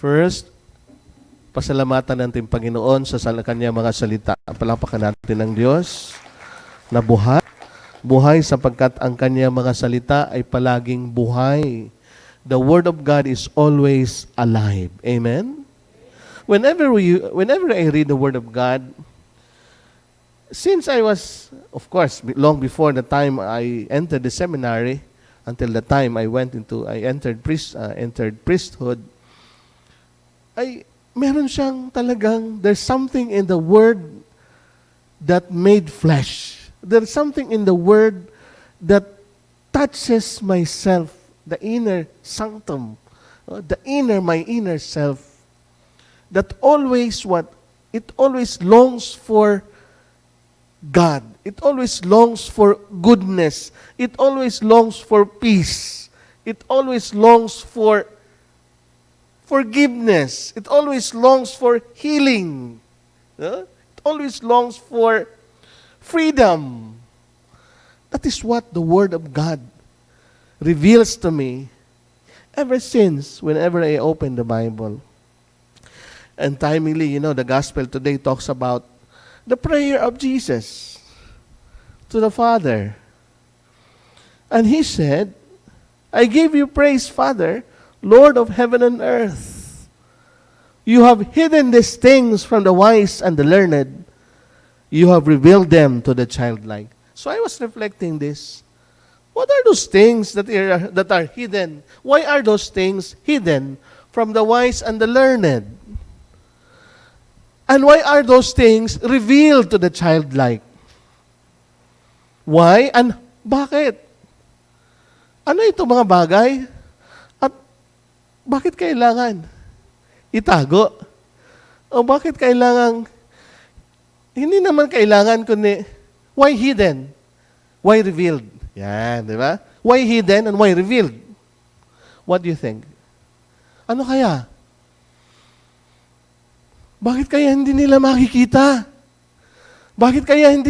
First, pasalamatan natin Panginoon sa kanya mga salita. Palapakan natin ng Diyos na buhay. Buhay sapagkat ang kanya mga salita ay palaging buhay. The Word of God is always alive. Amen? Whenever, we, whenever I read the Word of God, since I was, of course, long before the time I entered the seminary, until the time I went into, I entered priest, uh, entered priesthood, ay meron siyang talagang, there's something in the Word that made flesh. There's something in the Word that touches myself, the inner sanctum, uh, the inner, my inner self, that always what? It always longs for God. It always longs for goodness. It always longs for peace. It always longs for forgiveness. It always longs for healing. It always longs for freedom. That is what the Word of God reveals to me ever since whenever I open the Bible. And timely, you know, the gospel today talks about the prayer of Jesus to the Father. And he said, I give you praise, Father, Lord of heaven and earth. You have hidden these things from the wise and the learned. You have revealed them to the childlike. So I was reflecting this. What are those things that are, that are hidden? Why are those things hidden from the wise and the learned? And why are those things revealed to the childlike? Why and bakit? Ano ito mga bagay? Bakit kailangan itago? O bakit kailangan hindi naman kailangan kundi why hidden? Why revealed? Yan, di ba? Why hidden and why revealed? What do you think? Ano kaya? Bakit kaya hindi nila makikita? Bakit kaya hindi